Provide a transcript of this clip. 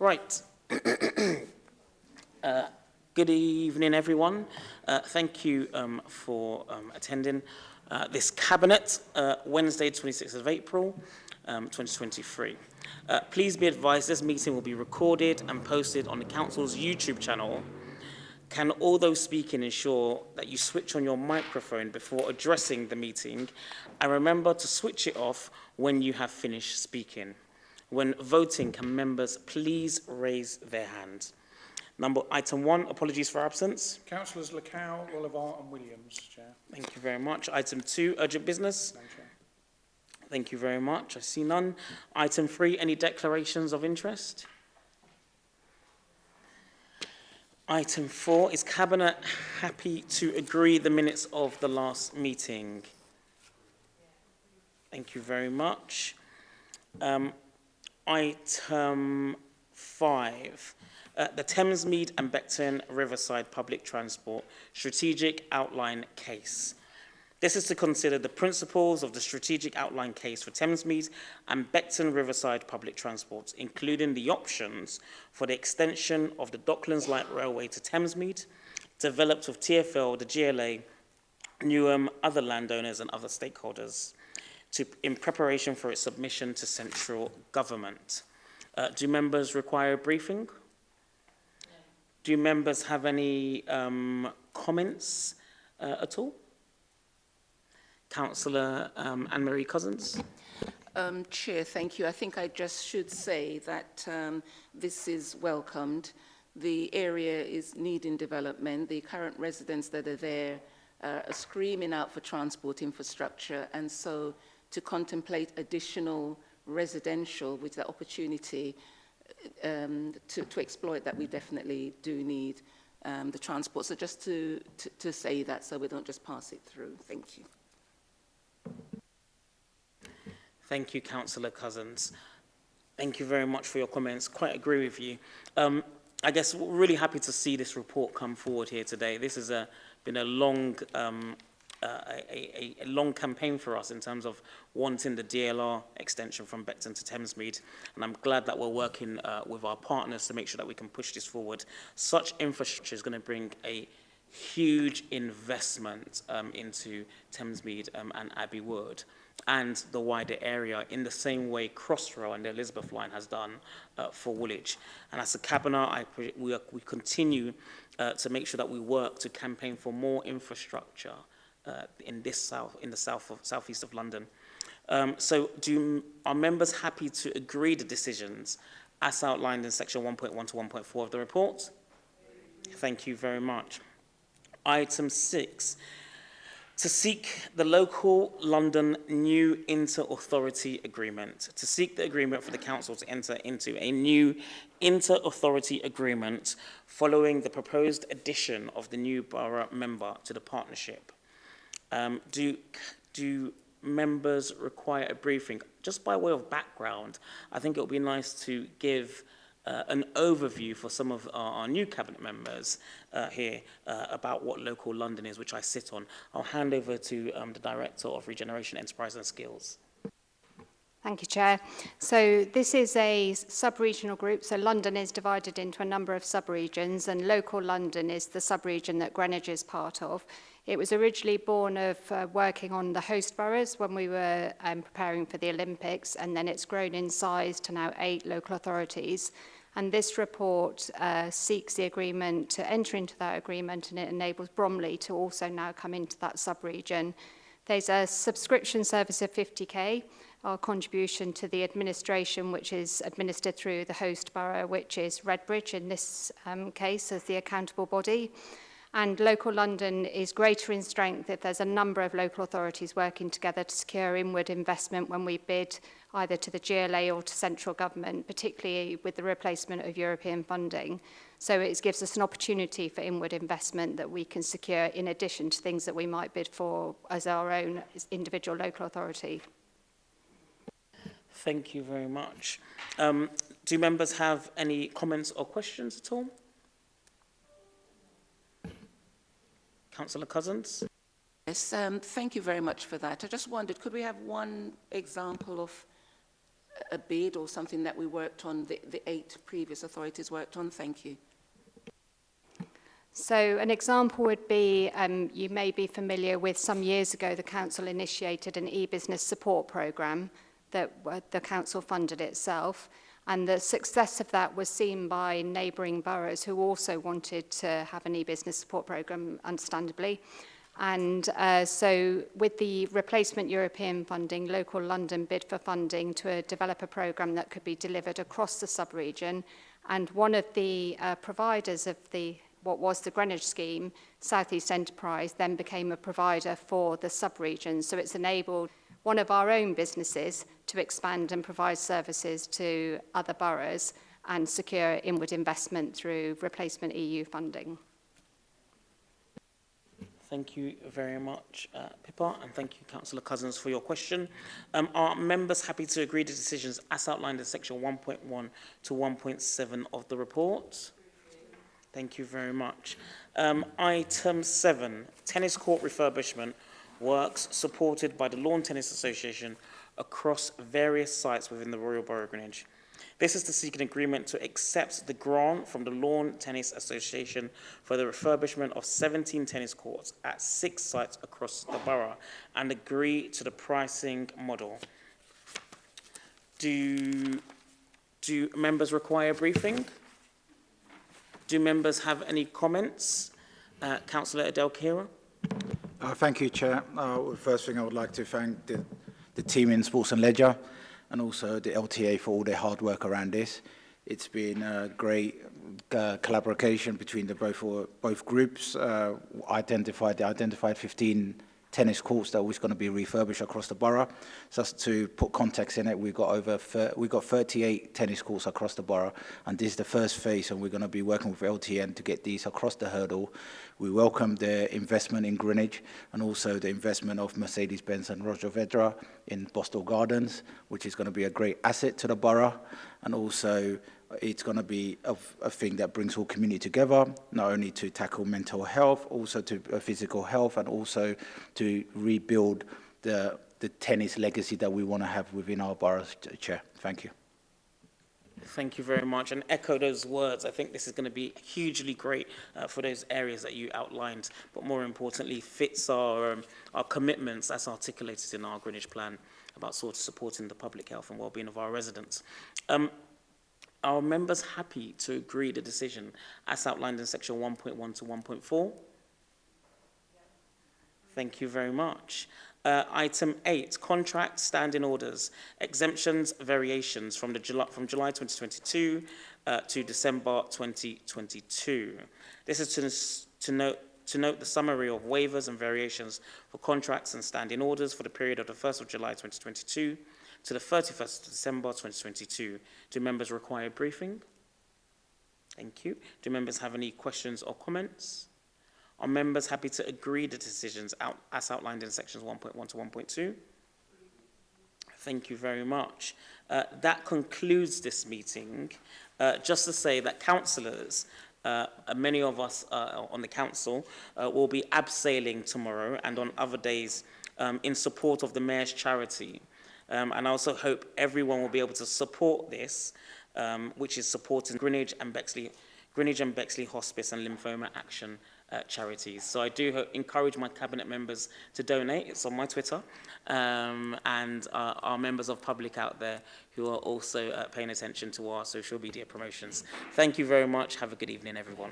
Right. uh, good evening, everyone. Uh, thank you um, for um, attending uh, this Cabinet, uh, Wednesday, 26th of April, um, 2023. Uh, please be advised this meeting will be recorded and posted on the Council's YouTube channel. Can all those speaking ensure that you switch on your microphone before addressing the meeting and remember to switch it off when you have finished speaking. When voting, can members please raise their hand? Number item one, apologies for absence. Councillors Lacow, Oliver and Williams, Chair. Thank you very much. Item two, urgent business. No, Chair. Thank you very much. I see none. Item three, any declarations of interest? Item four, is Cabinet happy to agree the minutes of the last meeting? Thank you very much. Um, item five, uh, the Thamesmead and Beckton Riverside Public Transport Strategic Outline Case. This is to consider the principles of the strategic outline case for Thamesmead and Beckton Riverside public transport, including the options for the extension of the Docklands Light Railway to Thamesmead, developed with TfL, the GLA, Newham, other landowners and other stakeholders, to, in preparation for its submission to central government. Uh, do members require a briefing? Do members have any um, comments uh, at all? Councillor um, Anne-Marie Cousins. Um, Chair, thank you. I think I just should say that um, this is welcomed. The area is needing development. The current residents that are there uh, are screaming out for transport infrastructure and so to contemplate additional residential with the opportunity um, to, to exploit that we definitely do need um, the transport. So just to, to, to say that so we don't just pass it through. Thank you. Thank you, Councillor Cousins. Thank you very much for your comments. Quite agree with you. Um, I guess we're really happy to see this report come forward here today. This has uh, been a long um, uh, a, a, a long campaign for us in terms of wanting the DLR extension from Beckton to Thamesmead, and I'm glad that we're working uh, with our partners to make sure that we can push this forward. Such infrastructure is going to bring a huge investment um, into Thamesmead um, and Abbey Wood and the wider area in the same way Crossrail and the Elizabeth line has done uh, for Woolwich. And as a cabinet, we, we continue uh, to make sure that we work to campaign for more infrastructure in this south, in the south of, southeast of London. Um, so do, are members happy to agree the decisions as outlined in section 1.1 to 1.4 of the report? Thank you very much. Item 6 to seek the local London new inter-authority agreement, to seek the agreement for the council to enter into a new inter-authority agreement following the proposed addition of the new borough member to the partnership. Um, do, do members require a briefing? Just by way of background, I think it would be nice to give uh, an overview for some of our, our new cabinet members uh, here uh, about what local London is, which I sit on. I'll hand over to um, the Director of Regeneration Enterprise and Skills. Thank you, Chair. So this is a sub-regional group. So London is divided into a number of sub-regions and local London is the sub-region that Greenwich is part of. It was originally born of uh, working on the host boroughs when we were um, preparing for the Olympics, and then it's grown in size to now eight local authorities. And this report uh, seeks the agreement to enter into that agreement, and it enables Bromley to also now come into that sub-region. There's a subscription service of 50k, our contribution to the administration, which is administered through the host borough, which is Redbridge in this um, case as the accountable body and local London is greater in strength if there's a number of local authorities working together to secure inward investment when we bid either to the GLA or to central government, particularly with the replacement of European funding. So it gives us an opportunity for inward investment that we can secure in addition to things that we might bid for as our own individual local authority. Thank you very much. Um, do members have any comments or questions at all? Councillor Cousins? Yes, um, thank you very much for that. I just wondered, could we have one example of a bid or something that we worked on, the, the eight previous authorities worked on? Thank you. So an example would be, um, you may be familiar with some years ago, the council initiated an e-business support programme that uh, the council funded itself. And the success of that was seen by neighbouring boroughs who also wanted to have an e-business support programme, understandably. And uh, so with the replacement European funding, local London bid for funding to a developer programme that could be delivered across the sub-region. And one of the uh, providers of the what was the Greenwich scheme, Southeast Enterprise, then became a provider for the sub-region. So it's enabled one of our own businesses to expand and provide services to other boroughs and secure inward investment through replacement EU funding. Thank you very much, uh, Pippa, and thank you, Councillor Cousins, for your question. Um, are members happy to agree to decisions as outlined in section 1.1 to 1.7 of the report? Thank you very much. Um, item seven, tennis court refurbishment works supported by the Lawn Tennis Association across various sites within the Royal Borough of Greenwich. This is to seek an agreement to accept the grant from the Lawn Tennis Association for the refurbishment of 17 tennis courts at six sites across the borough and agree to the pricing model. Do, do members require briefing? Do members have any comments? Uh, Councillor Adel Khaireh? Uh, thank you, Chair. Uh, well, first thing, I would like to thank the, the team in Sports and Ledger and also the LTA for all their hard work around this. It's been a great uh, collaboration between the both, both groups. Uh, identified, they identified 15 tennis courts that was always going to be refurbished across the borough. So to put context in it, we've got over we've got 38 tennis courts across the borough, and this is the first phase, and we're going to be working with LTN to get these across the hurdle. We welcome the investment in Greenwich and also the investment of Mercedes-Benz and Roger Vedra in Boston Gardens, which is going to be a great asset to the borough and also it's going to be a, a, thing that brings all community together, not only to tackle mental health, also to uh, physical health, and also to rebuild the, the tennis legacy that we want to have within our borough chair. Thank you. Thank you very much. And echo those words. I think this is going to be hugely great uh, for those areas that you outlined, but more importantly, fits our, um, our commitments as articulated in our Greenwich plan about sort of supporting the public health and well-being of our residents. Um, Are members happy to agree the decision as outlined in section 1.1 to 1.4? Thank you very much. Uh, item 8, contract standing orders, exemptions, variations from, the July, from July 2022 uh, to December 2022. This is to, to, note, to note the summary of waivers and variations for contracts and standing orders for the period of the 1st of July 2022 to the 31st of December 2022. Do members require briefing? Thank you. Do members have any questions or comments? Are members happy to agree the decisions out, as outlined in sections 1.1 to 1.2? Thank you very much. Uh, that concludes this meeting. Uh, just to say that councillors, uh, many of us uh, on the council, uh, will be abseiling tomorrow and on other days um, in support of the Mayor's charity. Um, and I also hope everyone will be able to support this, um, which is supporting Greenwich and Bexley, Greenwich and Bexley Hospice and Lymphoma Action uh, charities. So I do encourage my cabinet members to donate. It's on my Twitter. Um, and uh, our members of public out there who are also uh, paying attention to our social media promotions. Thank you very much. Have a good evening, everyone.